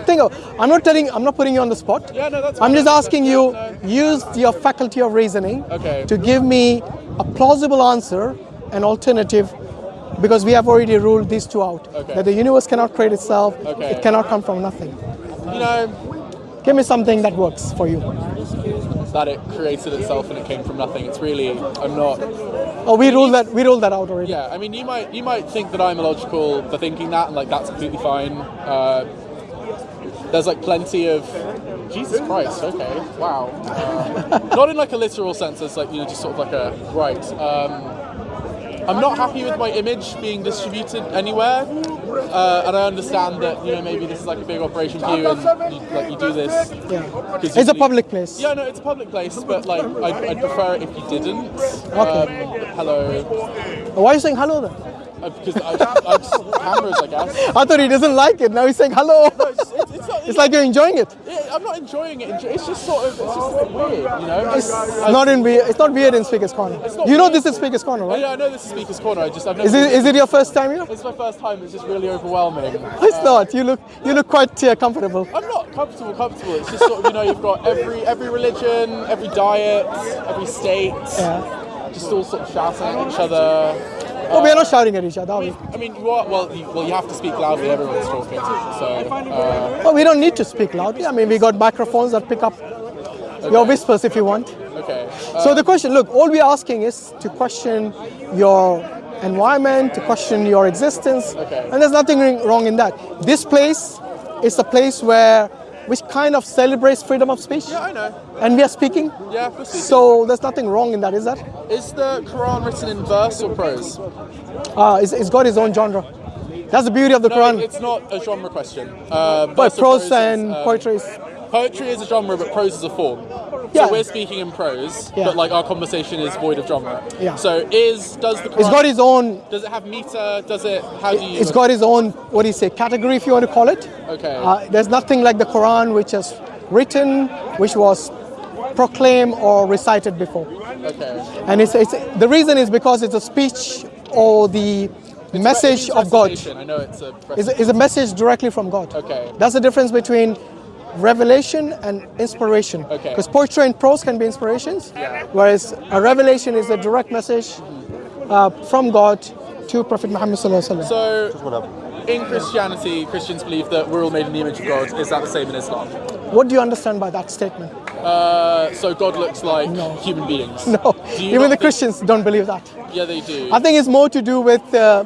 Think of, I'm not telling, I'm not putting you on the spot. Yeah, no, that's I'm just asking you, no. use your faculty of reasoning Okay. to give me a plausible answer, an alternative, because we have already ruled these two out. Okay. That the universe cannot create itself, Okay. it cannot come from nothing. You know, Give me something that works for you. that it created itself and it came from nothing. It's really, I'm not. Oh, we ruled that, we ruled that out already. Yeah, I mean, you might you might think that I'm illogical for thinking that, and like that's completely fine. Uh, there's like plenty of Jesus Christ. Okay, wow. Uh, not in like a literal sense, It's like you know, just sort of like a right. Um, I'm not happy with my image being distributed anywhere, uh, and I understand that you know maybe this is like a big operation for you, and you, like you do this. Yeah. It's a public place. Yeah, no, it's a public place, but like I'd, I'd prefer it if you didn't. Okay. Um, hello. Why are you saying hello then? Uh, because I, I just cameras, I guess. I thought he doesn't like it. Now he's saying hello. It's, it's, it's, not, It's like you're enjoying it. Yeah, I'm not enjoying it. It's just sort of, it's just weird, you know. It's I- not in weird. It's not weird in Speaker's Corner. You know this is Speaker's Corner, right? yeah, I know this is Speaker's Corner. I just, I've never. Is it is it your first time here? It's my first time. It's just really overwhelming. It's not. You look you look quite uh, comfortable. I'm not comfortable. Comfortable. It's just sort of, you know, you've got every every religion, every diet, every state, Yeah. just all sort of shouting at each other. Oh, we're not shouting at each other, are we? I mean, you are, well, you, well, you have to speak loudly. Everyone's talking. So, uh, Well, we don't need to speak loudly. I mean, we got microphones that pick up your whispers if you want. okay. So the question, look, all we're asking is to question your environment, to question your existence, Okay. and there's nothing wrong in that. This place is a place where which kind of celebrates freedom of speech, Yeah, I know. and we are speaking. Yeah, we're speaking. So there's nothing wrong in that, is that? Is the Quran written in verse or prose? Uh, it's, it's got its own genre. That's the beauty of the No, Quran. it's not a genre question. Uh, But prose is, and um, poetry is Poetry is a genre, but prose is a form. Yeah. So we're speaking in prose, Yeah. but like our conversation is void of genre. Yeah. So is does the Quran, It's got its own. does it have meter? Does it? How do you? It's got its own. What do you say? Category, if you want to call it. Okay. Uh, there's nothing like the Quran, which is written, which was proclaimed or recited before. okay. And it's, it's the reason is because it's a speech or the message of God. I know it's a. Is is a message directly from God. Okay. That's the difference between revelation and inspiration. Okay. Because poetry and prose can be inspirations, whereas a revelation is a direct message uh, from God to Prophet Muhammad sallallahu alaihi wasallam. So, in Christianity, Christians believe that we're all made in the image of God. Is that the same in Islam? What do you understand by that statement? Uh, so God looks like human beings. No, even the Christians don't believe that. Yeah, they do. I think it's more to do with uh,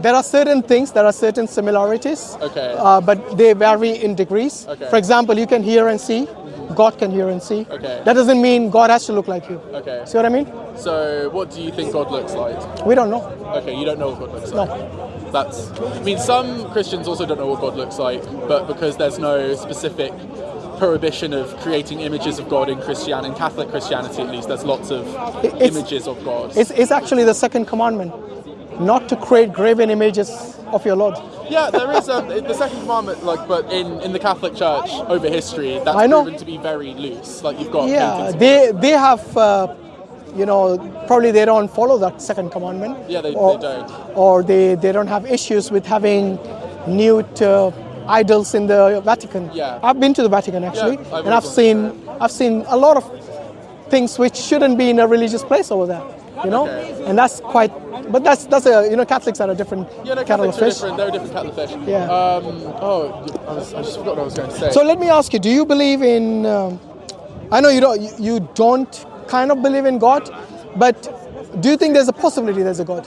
there are certain things, there are certain similarities, Okay. uh, but they vary in degrees. Okay. For example, you can hear and see. God can hear and see. Okay. That doesn't mean God has to look like you. Okay. See what I mean? So, what do you think God looks like? We don't know. Okay, you don't know what God looks No. like. That's. I mean, some Christians also don't know what God looks like, but because there's no specific prohibition of creating images of God in Christian, in Catholic Christianity at least, there's lots of it's- images of God. It's, it's actually the second commandment, not to create graven images of your Lord. yeah, there is um, the second commandment, like, but in, in the Catholic Church over history, that's I know. proven to be very loose. Like, you've got Yeah, they they have, uh, you know, probably they don't follow that second commandment. Yeah, they- or, they don't. Or they, they don't have issues with having nude uh, idols in the Vatican. Yeah. I've been to the Vatican actually, I've and I've seen I've seen a lot of things which shouldn't be in a religious place over there. You know, Okay. and that's quite. But that's that's a you know Catholics are a different Yeah, no, kettle of fish. different. They're a different kettle of fish. Yeah. Um, oh, I, was, I just forgot what I was going to say. So let me ask you: Do you believe in? Um, I know you don't. You, you don't kind of believe in God, but do you think there's a possibility there's a God?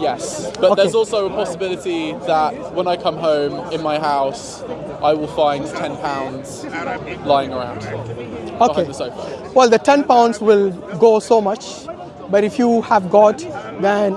Yes, but Okay. there's also a possibility that when I come home in my house, I will find ten pounds lying around Okay. behind the sofa. Well, the ten pounds will go so much, but if you have got, then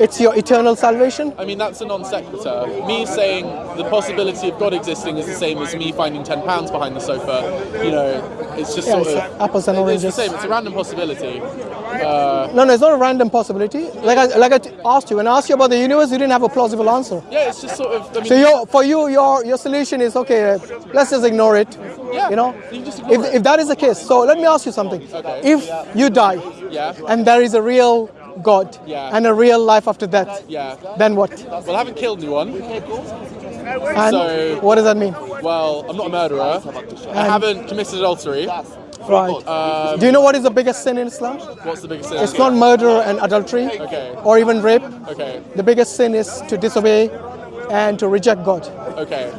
it's your eternal salvation. I mean, that's a non sequitur. Me saying the possibility of God existing is the same as me finding ten pounds behind the sofa. You know, it's just Yeah, sort it's of apples and oranges. It's the same. It's a random possibility. Uh, no, no, it's not a random possibility. Like I, like I t- asked you, when I asked you about the universe, you didn't have a plausible answer. Yeah, it's just sort of. I mean, So your, for you, your your solution is okay. Let's just ignore it. Yeah, You know, you just ignore if, it. if that is the case, so let me ask you something. Okay. If you die, Yeah. and there is a real God Yeah. and a real life after death, Yeah. then what? Well, I haven't killed anyone. And So- what does that mean? Well, I'm not a murderer. I haven't committed adultery. Right. Um, Do you know what is the biggest sin in Islam? What's the biggest sin? It's not murder and adultery Okay. or even rape. Okay. The biggest sin is to disobey and to reject God. Okay.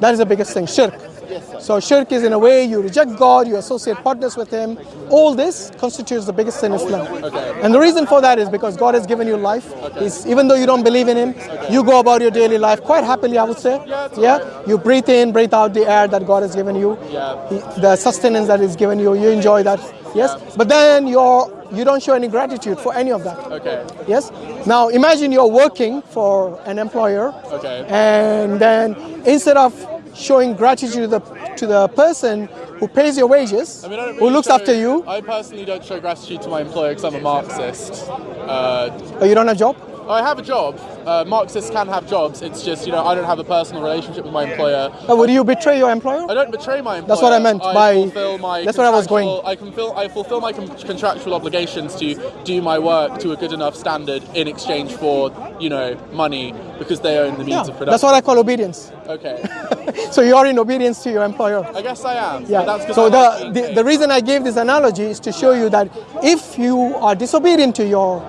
That is the biggest thing, shirk. So shirk is in a way you reject God, you associate partners with Him. All this constitutes the biggest sin in Islam. Okay. And the reason for that is because God has given you life. He's, even though you don't believe in Him, you go about your daily life quite happily, I would say. Yeah. You breathe in, breathe out the air that God has given you. Yeah. He- The sustenance that He's given you, you enjoy that. Yes. Yeah. But then you're you don't show any gratitude for any of that. Okay. Yes. Now imagine you're working for an employer, Okay. and then instead of showing gratitude to the to the person who pays your wages, I mean, don't who looks show- after you, I personally don't show gratitude to my employer because I'm a Marxist. Uh, but you don't have a job. I have a job. Uh, Marxists can have jobs. It's just you know I don't have a personal relationship with my employer. Uh, would you betray your employer? I don't betray my employer. That's what I meant by- fulfill my that's where I was going. I can fill, I fulfill my con- contractual obligations to do my work to a good enough standard in exchange for you know money because they own the means Yeah, of production. that's what I call obedience. Okay, So you are in obedience to your employer. I guess I am. Yeah. But that's 'cause So I like the, the the reason I gave this analogy is to show you that if you are disobedient to your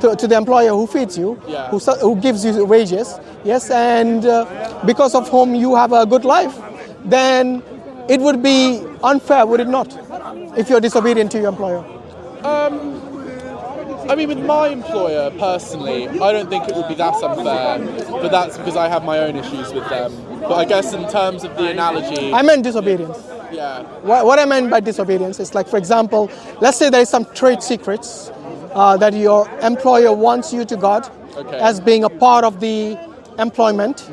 to, to the employer who feeds you, Yeah. who who gives you wages, yes, and uh, because of whom you have a good life, then it would be unfair, would it not? If you're disobedient to your employer. I mean, with my employer personally, I don't think it would be that unfair, but that's because I have my own issues with them. But I guess in terms of the analogy, I meant disobedience. yeah, What, what I meant by disobedience is like, for example, let's say there is some trade secrets uh, that your employer wants you to guard Okay. as being a part of the employment,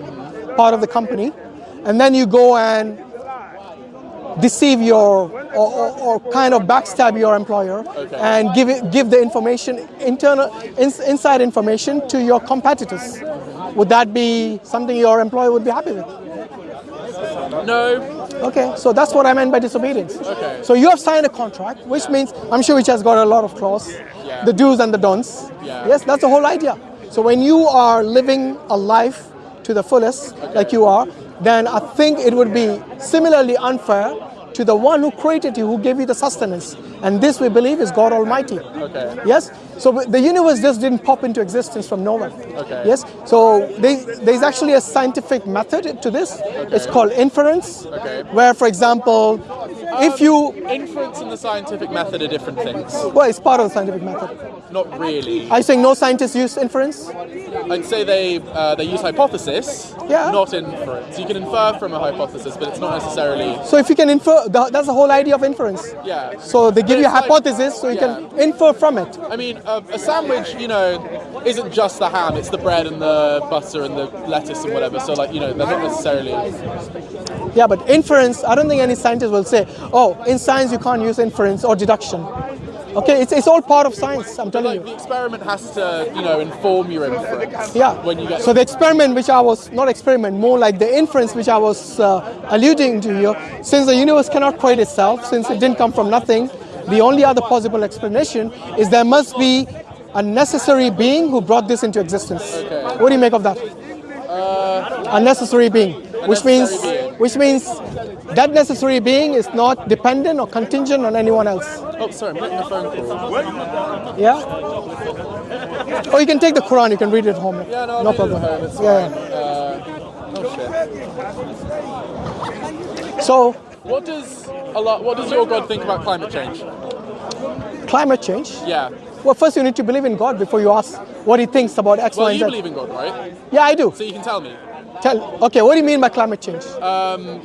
part of the company, and then you go and deceive your or, or, or kind of backstab your employer Okay. and give it, give the information internal ins, inside information to your competitors. Would that be something your employer would be happy with? No, Okay, so that's what I meant by disobedience. Okay. So you have signed a contract, which means I'm sure which has got a lot of clause, Yeah. the do's and the don'ts. Yeah. Yes, that's the whole idea. So when you are living a life to the fullest, like you are, then I think it would be similarly unfair to the one who created you, who gave you the sustenance. And this we believe is God Almighty. Okay. Yes? So the universe just didn't pop into existence from nowhere. Okay. Yes? So there- there's actually a scientific method to this. It's called inference. Okay. Where, for example, if you, inference and the scientific method are different things. well, it's part of the scientific method. Not really. Are you saying no scientists use inference? I'd say they uh, they use hypothesis, Yeah. not inference. You can infer from a hypothesis, but it's not necessarily. So if you can infer, that's the whole idea of inference. Yeah. So they give But you a it's like- hypothesis so you can infer from it. I mean, a, a sandwich, you know, isn't just the ham; it's the bread and the butter and the lettuce and whatever. So, like, you know, they're not necessarily. Yeah, but inference, I don't think any scientist will say, oh, in science you can't use inference or deduction. Okay, it's, it's all part of science, I'm telling Like, you. the experiment has to, you know, inform your inference. Yeah. When you get. so the experiment, which I was not experiment, more like the inference, which I was uh, alluding to here, since the universe cannot create itself, since it didn't come from nothing, the only other possible explanation is there must be a necessary being who brought this into existence. Okay. What do you make of that? Uh, a necessary being, which means being. which means that necessary being is not dependent or contingent on anyone else. oh, sorry, I'm a phone call. Yeah. Or you can take the Quran, you can read it at home. Yeah, no, no problem. it's yeah. fine. Uh, oh shit. So What does a lot? What does your God think about climate change? climate change. Yeah. Well, first you need to believe in God before you ask what He thinks about X, Well, Y, you and Z. believe in God, right? Yeah, I do. So you can tell me. Tell. Okay, what do you mean by climate change?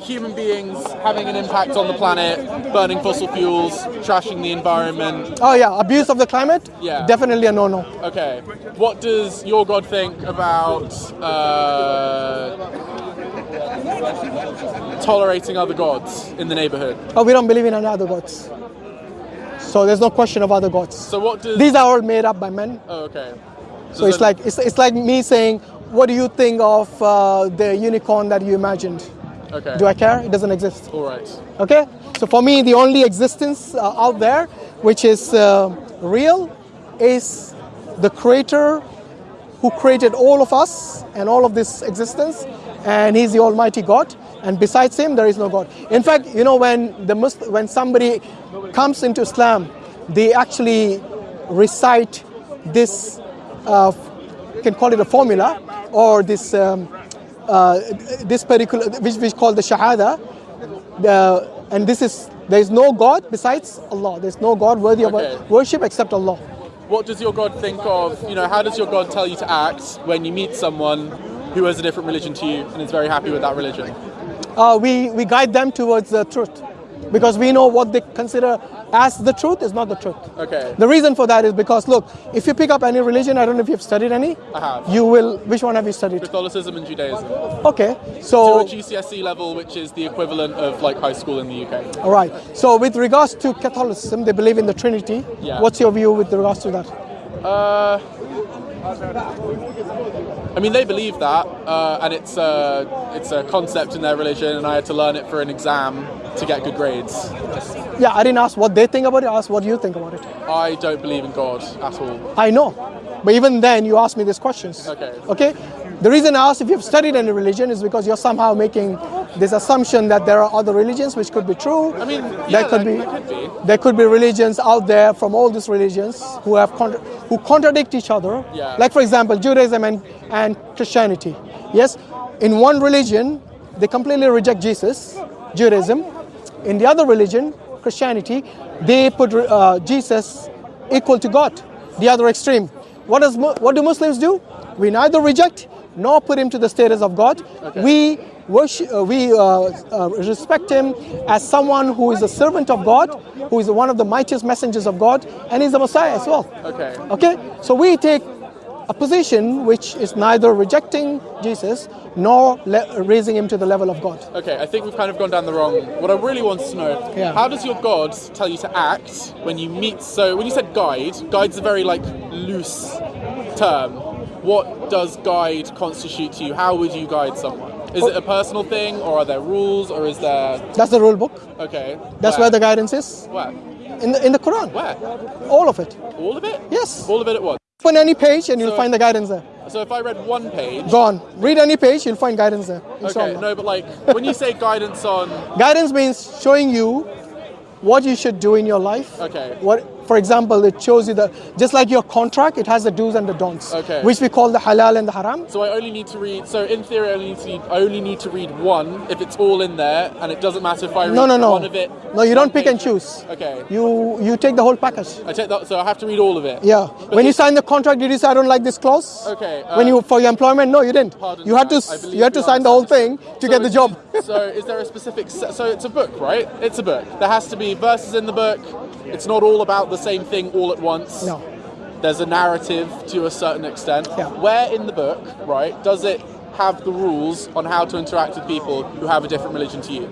Human beings having an impact on the planet, burning fossil fuels, trashing the environment. oh yeah, abuse of the climate. Yeah. Definitely a no-no. Okay. What does your God think about uh, tolerating other gods in the neighborhood? Oh, we don't believe in any other gods. So there's no question of other gods. So what does? These are all made up by men. oh, okay. So it's like it's, it's like me saying, what do you think of uh, the unicorn that you imagined? Okay. Do I care? It doesn't exist. All right. Okay. So for me, the only existence uh, out there which is uh, real is the Creator who created all of us and all of this existence, and He's the Almighty God, and besides Him there is no God. In fact, you know when the Muslim, when somebody comes into Islam, they actually recite this. Uh, can call it a formula or this um, uh, this particular which we call the shahada. The, and this is there is no God besides Allah. There's no God worthy Okay. of worship except Allah. What does your God think of, you know, how does your God tell you to act when you meet someone who has a different religion to you and is very happy with that religion? uh, we, we guide them towards the truth because we know what they consider as the truth is not the truth. Okay. The reason for that is because, look, if you pick up any religion, I don't know if you've studied any, I have. you will, which one have you studied? Catholicism and Judaism. Okay, To so, a GCSE level, which is the equivalent of like high school in the UK. all right. So, with regards to Catholicism, they believe in the Trinity. Yeah. What's your view with regards to that? Uh, I mean, they believe that, uh, and it's a, it's a concept in their religion, and I had to learn it for an exam to get good grades. Yeah, I didn't ask what they think about it, I asked what you think about it. I don't believe in God at all. I know. But even then, you asked me these questions. Okay. Okay? The reason I asked if you've studied any religion is because you're somehow making this assumption that there are other religions which could be true. I mean, there could there- be there could be. there could be religions out there from all these religions who have contra- who contradict each other. Yeah. Like for example, Judaism and, and Christianity. Yes, in one religion they completely reject Jesus, Judaism. In the other religion, Christianity, they put uh, Jesus equal to God. The other extreme. What does what do Muslims do? We neither reject nor put him to the status of God. We worship, uh, we uh, uh, respect him as someone who is a servant of God, who is one of the mightiest messengers of God, and he's the Messiah as well. Okay. Okay, so we take a position which is neither rejecting Jesus nor le- raising him to the level of God. Okay, I think we've kind of gone down the wrong. What I really want to know: Yeah. how does your God tell you to act when you meet? So when you said guide, guide's a very like loose term. What does guide constitute to you? How would you guide someone? Is it a personal thing, or are there rules, or is there? That's the rule book. Okay. That's where the guidance is where in the in the Quran. where All of it. all of it? Yes. All of it at once. Open any page and you'll So- find the guidance there. So if I read one page. Go on. Read any page, you'll find guidance there. Okay, Inshallah. no, but like when you say guidance on, Guidance means showing you what you should do in your life. Okay. What, for example, it shows you the just like your contract, it has the do's and the don'ts, Okay. which we call the halal and the haram. so I only need to read. So in theory, I only need to I only need to read one if it's all in there, and it doesn't matter if I read No, no, no. one of it. No, you don't pick and choose. Okay. You you take the whole package. I take that, so I have to read all of it. Yeah. But when you sign the contract, did you say I don't like this clause? Okay, when uh, you for your employment, no, you didn't. Pardon you had to I- I s- believe you had to sign the whole thing to So get the job. so is there a specific? So it's a book, right? It's a book. There has to be verses in the book. It's not all about the same thing all at once. No. There's a narrative to a certain extent. Yeah. Where in the book, right, does it have the rules on how to interact with people who have a different religion to you?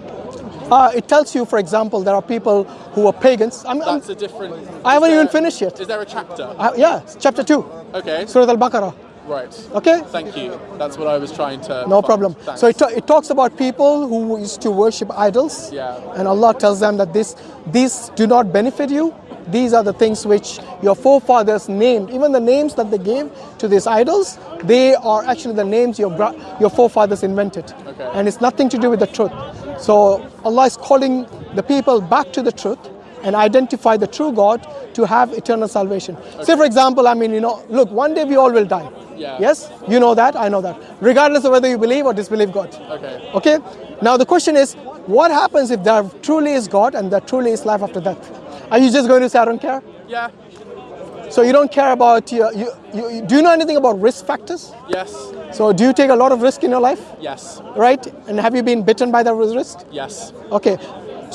Uh, it tells you, for example, there are people who are pagans. I'm, I'm, a different. I haven't is even finished yet. Is there a chapter? uh, yeah, chapter two, Okay. Surah Al-Baqarah. Right. Okay. Thank you. That's what I was trying to. No find. problem. Thanks. So it, it talks about people who used to worship idols. Yeah. And Allah tells them that this, these do not benefit you. These are the things which your forefathers named. Even the names that they gave to these idols, they are actually the names your, your forefathers invented. Okay. And it's nothing to do with the truth. So Allah is calling the people back to the truth and identify the true God to have eternal salvation. Say, for example, I mean, you know, look, one day we all will die. Yeah. Yes? You know that, I know that. Regardless of whether you believe or disbelieve God. Okay. Okay? Now the question is, what happens if there truly is God and there truly is life after death? Are you just going to say, I don't care? Yeah. So you don't care about, your, you, you, do you know anything about risk factors? Yes. So do you take a lot of risk in your life? Yes. Right? And have you been bitten by that risk? Yes. Okay.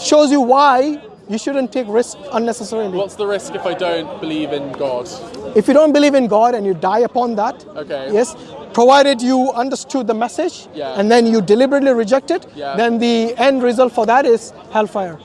Shows you why you shouldn't take risk unnecessarily. What's the risk if I don't believe in God? if you don't believe in God and you die upon that, Okay. yes, provided you understood the message Yeah. and then you deliberately reject it, Yeah. then the end result for that is hellfire.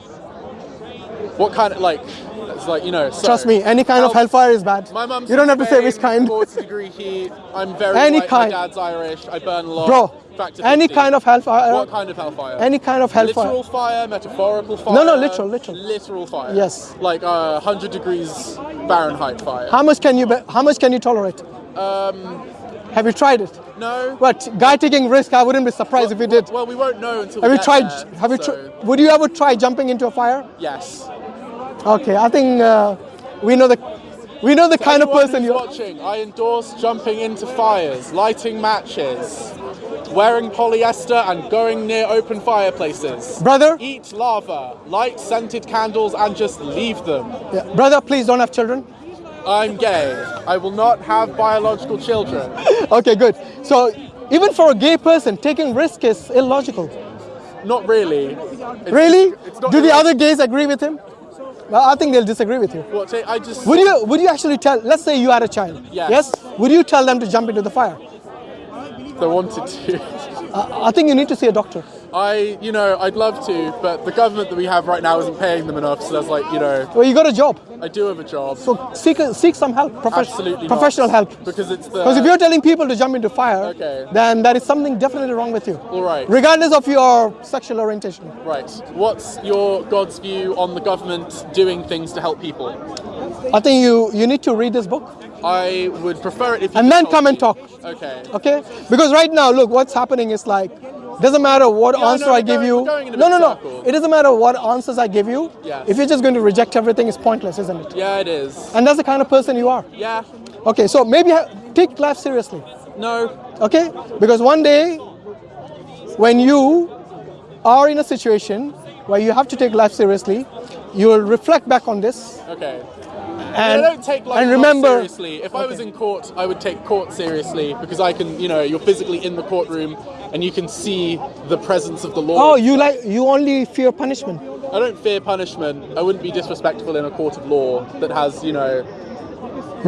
What kind of like? It's like you know. So, Trust me, any kind of hellfire is bad. My mum's you don't have to say which kind. 40 degree heat. I'm very Any white, kind. My dad's Irish. I burn a lot. Bro, any kind of hellfire. What kind of hellfire? Any kind of hellfire. Literal fire, metaphorical fire. No, no, literal, literal. Literal fire. Yes. Like uh, 100 degrees Fahrenheit fire. How much can you how much can you tolerate? Um, have you tried it? No. But guy taking risk, I wouldn't be surprised if he did. Well, we won't know until. Have we you tried? there, have you? so- would you ever try jumping into a fire? Yes. Okay, I think uh, we know the we know the kind of person you're. watching, I endorse jumping into fires, lighting matches, wearing polyester, and going near open fireplaces. Brother, Eat lava, light scented candles, and just leave them. yeah, brother, please don't have children. I'm gay. I will not have biological children. Okay, good. So even for a gay person, taking risk is illogical. Not really. It's- Really? It's not Do the other gays agree with him? Well, I think they'll disagree with you. What, I just. Would you would you actually tell? Let's say you had a child. Yes. Yes. Would you tell them to jump into the fire? They wanted to. I I think you need to see a doctor. I, you know, I'd love to, but the government that we have right now isn't paying them enough. So that's like, you know, Well, you got a job, I do have a job. so seek seek some help, profe- Absolutely not. professional help. Because it's the. Because if you're telling people to jump into fire, Okay. then there is something definitely wrong with you. All right. Regardless of your sexual orientation. Right. What's your God's view on the government doing things to help people? I think you, you need to read this book I would prefer it if you and then come and talk. Okay. Okay? Because right now, look, what's happening is like, doesn't matter what answer no, I give you. we're going in a no, no, no. circle. It doesn't matter what answers I give you. Yes. If you're just going to reject everything, it's pointless, isn't it? Yeah, it is. And that's the kind of person you are. Yeah. Okay, so maybe take life seriously. No. Okay? Because one day, when you are in a situation where you have to take life seriously, you will reflect back on this Okay. and, I don't take life and remember. seriously. If I was in court, I would take court seriously because I can, you know, you're physically in the courtroom and you can see the presence of the law. Oh, you like you only fear punishment. I don't fear punishment. I wouldn't be disrespectful in a court of law that has, you know,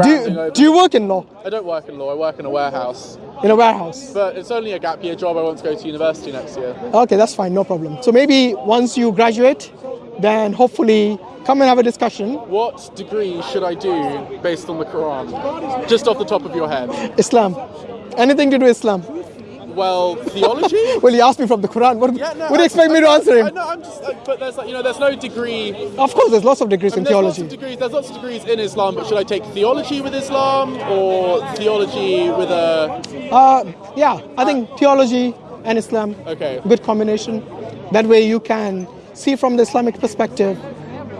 Do you, do you work in law I don't work in law. I work in a warehouse. in a warehouse? But it's only a gap year job. I want to go to university next year. Okay, that's fine, no problem. So maybe once you graduate, then hopefully come and have a discussion. What degree should I do based on the Quran? Just off the top of your head. Islam, anything to do with Islam. Well, theology. Well, you asked me from the Quran. What, Yeah, no. what do you I- expect me I- to answer I him? know. I'm just. Like, but there's like, you know, there's no degree. Of course, there's lots of degrees in there's lots theology. of degrees. There's lots of degrees in Islam. But should I take theology with Islam or theology with a? Uh, yeah, I think theology and Islam, Okay. good combination. That way you can see from the Islamic perspective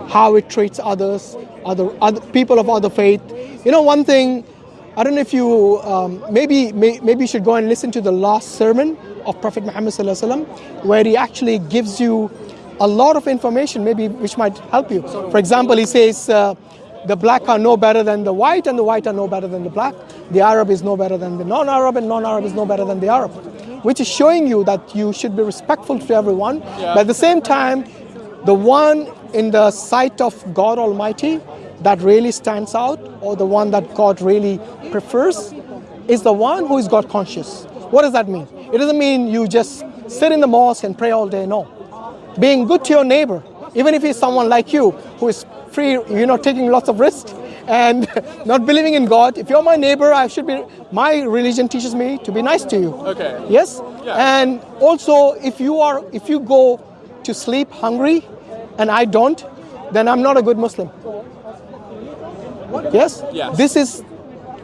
how it treats others, other, other people of other faith. You know, one thing, I don't know if you, um, maybe, may, maybe you should go and listen to the last sermon of Prophet Muhammad where he actually gives you a lot of information, maybe which might help you. For example, he says, uh, the black are no better than the white, and the white are no better than the black. The Arab is no better than the non Arab, and non Arab is no better than the Arab. Which is showing you that you should be respectful to everyone, Yeah. but at the same time, the one in the sight of God Almighty that really stands out, or the one that God really prefers, is the one who is God conscious. What does that mean? It doesn't mean you just sit in the mosque and pray all day, no being good to your neighbor, even if he's someone like you who is free, you know, taking lots of risks and not believing in God. If you're my neighbor, I should be. My religion teaches me to be nice to you. Okay. Yes. Yeah. And also, if you are, if you go to sleep hungry, and I don't, then I'm not a good Muslim. Yes. Yes. This is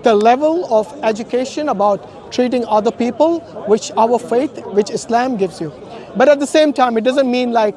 the level of education about treating other people, which our faith, which Islam gives you. But at the same time, it doesn't mean like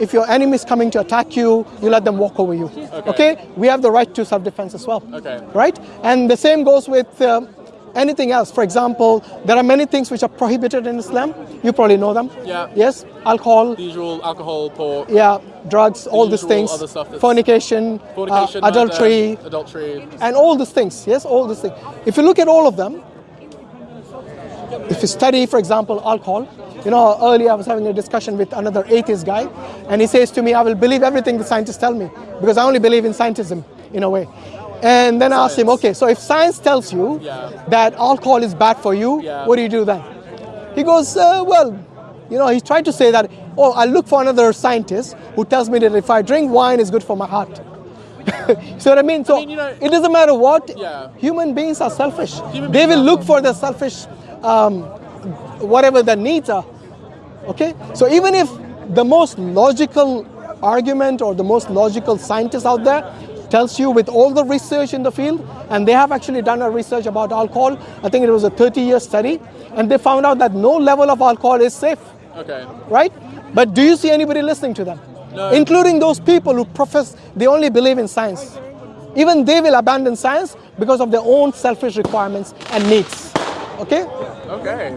if your enemy is coming to attack you, you let them walk over you. Okay? We have the right to self defense as well. Okay. Right? And the same goes with um, anything else. For example, there are many things which are prohibited in Islam. You probably know them. Yeah. Yes? Alcohol, The usual alcohol, pork, yeah, drugs, all these things, other stuff that's- fornication, uh, fornication, adultery, murder, adultery. and all these things. Yes, all these things. If you look at all of them, if you study, for example, alcohol, you know, earlier I was having a discussion with another atheist guy, and he says to me, I will believe everything the scientists tell me, because I only believe in scientism, in a way. And then I asked him, okay, so if science tells you Yeah. that alcohol is bad for you, Yeah. what do you do then? He goes, uh, well, you know, he tried to say that, oh, I look for another scientist who tells me that if I drink wine, it's good for my heart. See what I mean? So mean, you know- it doesn't matter what. Yeah. Human beings are selfish. Human they will look for the selfish, um, whatever the needs are. Okay. So even if the most logical argument or the most logical scientist out there tells you with all the research in the field, and they have actually done a research about alcohol. I think it was a 30-year study, and they found out that no level of alcohol is safe, Okay. right? But do you see anybody listening to them? No. Including those people who profess they only believe in science. Even they will abandon science because of their own selfish requirements and needs. Okay? Okay.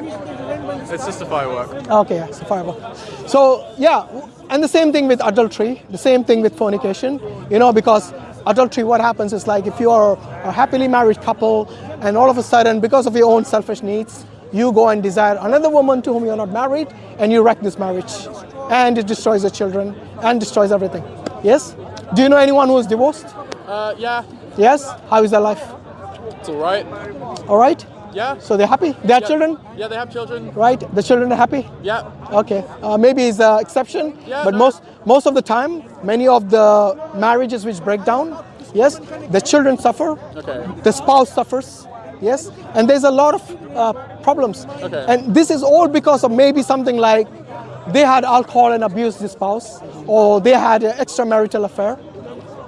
It's just a firework. Okay, yeah, it's a firework. So yeah, and the same thing with adultery, the same thing with fornication. You know, because adultery, what happens is like if you are a happily married couple, and all of a sudden, because of your own selfish needs, you go and desire another woman to whom you're not married, and you wreck this marriage, and it destroys the children and destroys everything. Yes. Do you know anyone who is divorced? Uh, yeah. Yes. How is their life? It's all right. All right. Yeah. So they're happy. They have yeah. children, Yeah, they have children. right? The children are happy. Yeah. Okay, uh, maybe it's an exception, Yeah, but no. most most of the time, many of the marriages which break down, yes, the children suffer, Okay. the spouse suffers, yes, and there's a lot of uh, problems, Okay. and this is all because of maybe something like they had alcohol and abused the spouse, or they had an extramarital affair,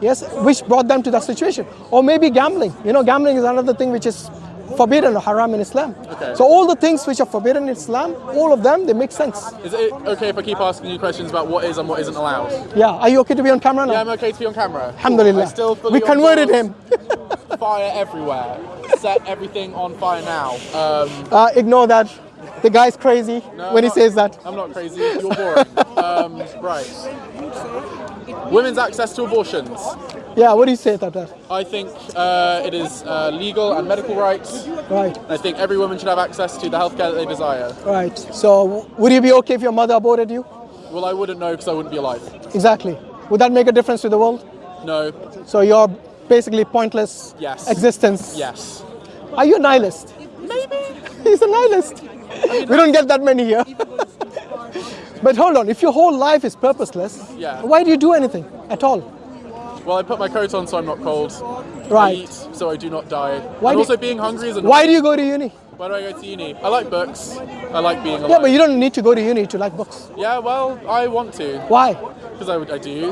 yes, which brought them to that situation, or maybe gambling. You know, gambling is another thing which is forbidden or haram in Islam. Okay. So all the things which are forbidden in Islam, all of them, they make sense. Is it okay if I keep asking you questions about what is and what isn't allowed? Yeah, are you okay to be on camera now? Yeah, I'm okay to be on camera. Alhamdulillah. I still we converted him. Fire everywhere. Set everything on fire now. Um, Uh, ignore that. The guy's crazy no, when he I'm not- says that. I'm not crazy. You're boring. um, right. Women's access to abortions. Yeah, what do you say about that? I think uh, it is uh, legal and medical rights. Right, I think every woman should have access to the healthcare that they desire. right. So, would you be okay if your mother aborted you? Well, I wouldn't know because I wouldn't be alive. Exactly. Would that make a difference to the world? No. So, you're basically pointless Yes. existence. Yes. Are you a nihilist? Maybe. He's a nihilist. we don't get that many here. but hold on, if your whole life is purposeless, Yeah. why do you do anything at all? Well, I put my coat on so I'm not cold. I Right. eat so I do not die. Why and also being hungry is. Why do you go to uni? Why do I go to uni? I like books. I like being alive. Yeah, but you don't need to go to uni to like books. Yeah, well, I want to Why? because I, I do.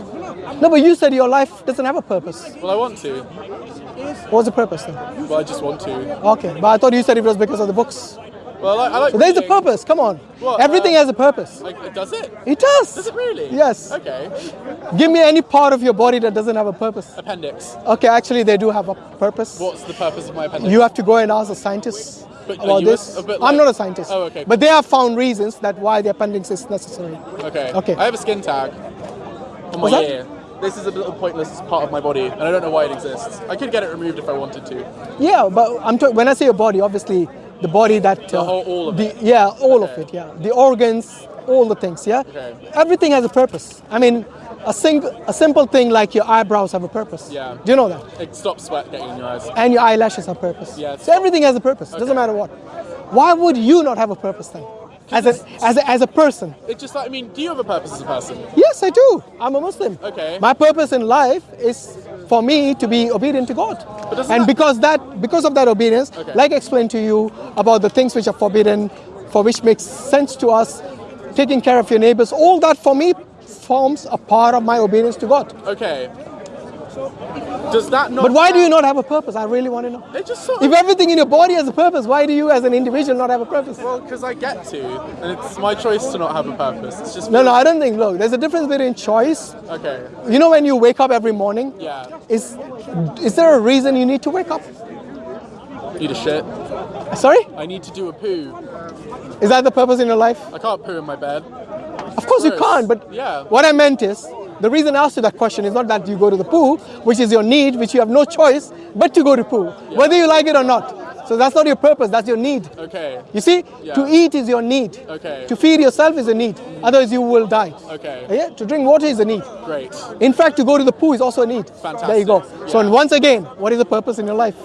No, but you said your life doesn't have a purpose. Well, I want to. What's the purpose then? Well, I just want to. Okay, but I thought you said it was because of the books. Well, I, I like. So there's a purpose. Come on. What, Everything uh, has a purpose. Like, does it? It does. Does it really? Yes. Okay. Give me any part of your body that doesn't have a purpose. Appendix. Okay, actually, they do have a purpose. What's the purpose of my appendix? You have to go and ask the scientists But about a- this. a bit I'm not a scientist. Oh, okay. But they have found reasons that why the appendix is necessary. Okay. Okay. I have a skin tag on my ear. This is a little pointless part of my body, and I don't know why it exists. I could get it removed if I wanted to. Yeah, but I'm when I say your body, obviously the body that The uh, whole- all of the, it. Yeah, all of it. Yeah, the organs, all the things. Yeah, Okay. everything has a purpose. I mean, a sing, a simple thing like your eyebrows have a purpose. Yeah. Do you know that? It stops sweat getting in your eyes. And your eyelashes have purpose. Yeah, So everything has a purpose. It doesn't matter what. Why would you not have a purpose then? As a, as a, as a person. It just, like, I mean, do you have a purpose as a person? Yes, I do. I'm a Muslim. Okay. My purpose in life is for me to be obedient to God. And because that because of that obedience, Okay. like I explained to you about the things which are forbidden, for which makes sense to us, taking care of your neighbors, all that for me forms a part of my obedience to God. Okay. Does that not? But why do you not have a purpose? I really want to know. It just sort If everything in your body has a purpose, why do you as an individual not have a purpose? Well, because I get to, and it's my choice to not have a purpose. It's just. No, no, I don't think. Look, there's a difference between choice. Okay. You know, when you wake up every morning, Yeah. is is there a reason you need to wake up? Need a shit. Sorry? I need to do a poo. Is that the purpose in your life? I can't poo in my bed. Of course you can't, but Yeah. what I meant is the reason I asked you that question is not that you go to the pool, which is your need, which you have no choice but to go to pool, whether you like it or not. So that's not your purpose, that's your need. Okay. You see, Yeah. to eat is your need. Okay. To feed yourself is a need. Otherwise you will die. Okay. Yeah? To drink water is a need. Great. In fact, to go to the pool is also a need. Fantastic. There you go. Fantastic. So Yeah. once again, what is the purpose in your life?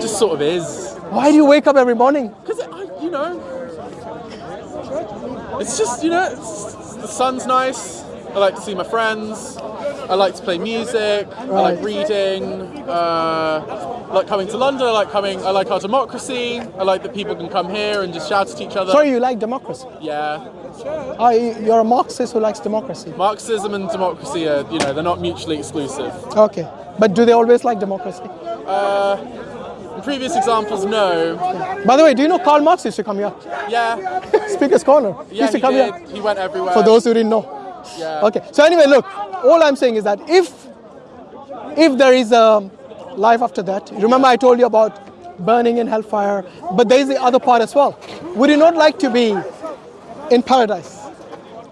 Just sort of is. Why do you wake up every morning? Because, you know, it's just, you know, it's, the sun's nice. I like to see my friends. I like to play music. I like reading. Uh, like coming to London. I like coming. I like our democracy. I like that people can come here and just shout at each other. Sorry, you like democracy. Yeah, Oh, you- you're a Marxist who likes democracy. Marxism and democracy are you know they're not mutually exclusive. Okay. But do they always like democracy? In previous examples, no. By the way, do you know Karl Marx used to come here? Yeah, Speaker's Corner. He yeah, used to come did. here. He went everywhere. For those who didn't know. Yeah. Okay. So anyway, look, all I'm saying is that if if there is a life after that, remember I told you about burning in hellfire, but there is the other part as well. Would you not like to be in paradise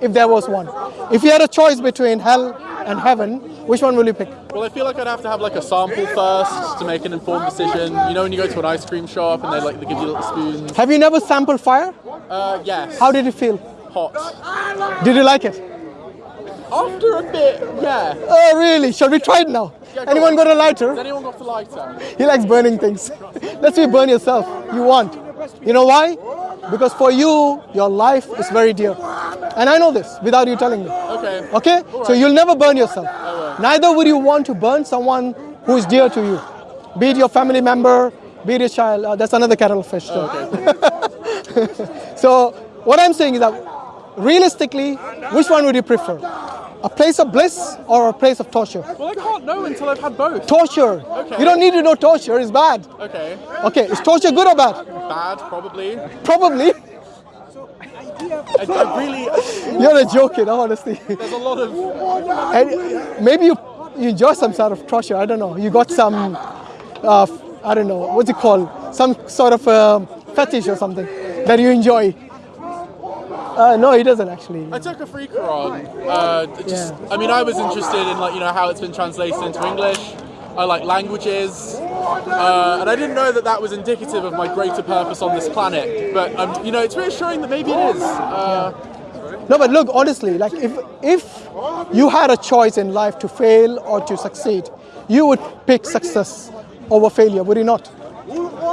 if there was one? If you had a choice between hell and heaven, which one will you pick? Well, I feel like I'd have to have like a sample first to make an informed decision. You know, when you go to an ice cream shop and they like they give you little spoons. Have you never sampled fire? Uh, yes. How did it feel? hot? Did you like it? After a bit, yeah. Oh, really? Shall we try it now? Yeah, go Anyone on. got a Has lighter? anyone got the lighter? He likes burning things. Let's say burn yourself. You want. You know why? Because for you, your life is very dear. And I know this without you telling me. Okay. Okay? So you'll never burn yourself. Neither would you want to burn someone who is dear to you. Be it your family member, be it your child. Uh, that's another kettle of fish. though. so what I'm saying is that realistically, which one would you prefer? A place of bliss or a place of torture? Well, I can't know until I've had both. Torture. Okay. You don't need to know torture, it's bad. Okay. Okay, is torture good or bad? Bad, probably. Probably. I, I really. You're a joking, honestly. There's a lot of. And maybe you, you enjoy some sort of torture. I don't know. You got some, uh, I don't know, what's it called? Some sort of um fetish or something that you enjoy. Uh, no, he doesn't actually. I took a free Quran. Uh, just, Yeah. I mean, I was interested in like you know how it's been translated into English. I like languages, uh, and I didn't know that that was indicative of my greater purpose on this planet. But um, you know, it's reassuring that maybe it is. Uh, No, but look, honestly, like if if you had a choice in life to fail or to succeed, you would pick success over failure, would you not?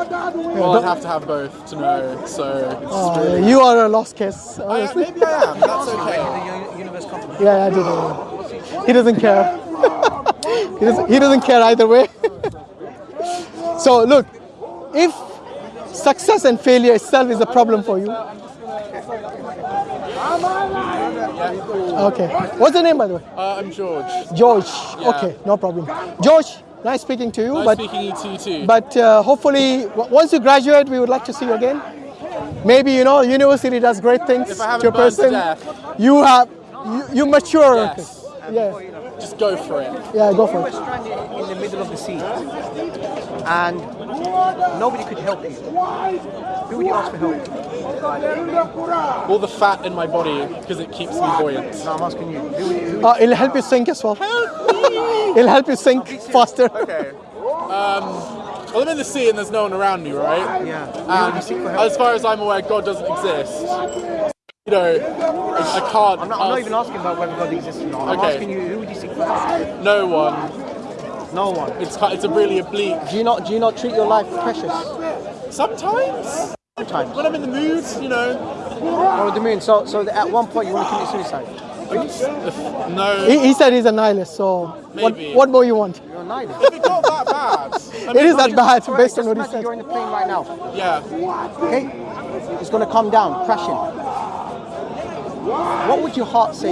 Well, I'd have to have both to know. So it's Uh, really. you are a lost case, I, honestly. maybe I am. That's okay. Yeah, I do know. He doesn't care. he, doesn't, he doesn't care either way. so look, if success and failure itself is a problem for you. Okay. What's the name by the way? Uh, I'm George. George. Yeah. Okay, no problem. George, nice speaking to you. Nice but speaking to you too. but uh, hopefully, w- once you graduate, we would like to see you again. Maybe you know, university does great things If I haven't to a burned to person. death. You have you, you mature. Yes. Yeah. Just go for it. Yeah, go for We for were it. stranded in the middle of the sea, and nobody could help you. Who would you ask for help? All the fat in my body because it keeps me buoyant. No, I'm asking you. Who who Uh, it'll help you sink as well. It'll help you sink faster. Okay. Um, well, I'm in the sea and there's no one around me, right? yeah. Who would you seek for And as far as I'm aware, God doesn't exist. You know, I, I can't. I'm not, I'm not even asking about whether God exists or not. I'm Okay. asking you, who would you seek for help? no one. No one. It's ki- it's a really oblique. Do you not do you not treat your life precious? Sometimes Sometimes. when I'm in the mood, you know. Or the moon. So so at one point you want to commit suicide. If, no. He, he said he's a nihilist, so what, Maybe. what more you want? You're a nihilist. If it got that bad, I mean, is that bad Alright, based on what he said. You're in the plane right now. yeah. Okay? It's gonna come down, crashing. What would your heart say?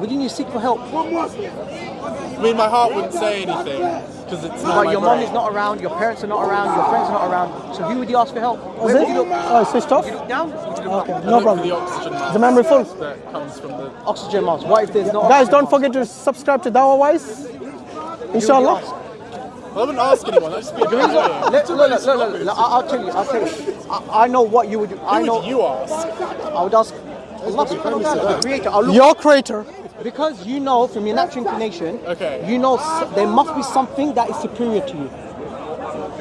Wouldn't you seek for help? I mean, my heart wouldn't say anything because it's not But my your mom is not around, your parents are not around, your friends are not around. So who would you ask for help? Was Where it? Oh, would you look? Oh, it's switched off? Would you look down? Would you look Okay, up? no Look for problem. the oxygen mask The memory full. that comes from the. Oxygen mask. What if there's no Guys, oxygen don't mask? forget to subscribe to Dawah Wise. Who would you Inshallah. ask? Well, I wouldn't ask anyone. That'd just be a bit annoying. Look, look, look, look, look, look, I'll tell you, I'll tell you. I, I know what you would do. I Who know. would you ask? I would ask Allah subhanahu wa ta'ala, the creator. I'll look, Your creator. Because you know from your natural inclination, Okay. you know there must be something that is superior to you.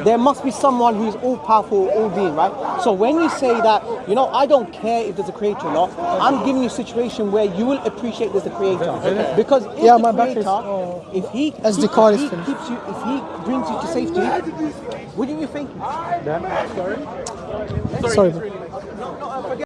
There must be someone who is all powerful, all being, right? So when you say that, you know, I don't care if there's a creator or not, I'm giving you a situation where you will appreciate there's a creator. Because if Yeah, the my back is- creator, oh. if he, As the if is he finished. keeps you, if he brings you to safety, wouldn't you think? Sorry. bro.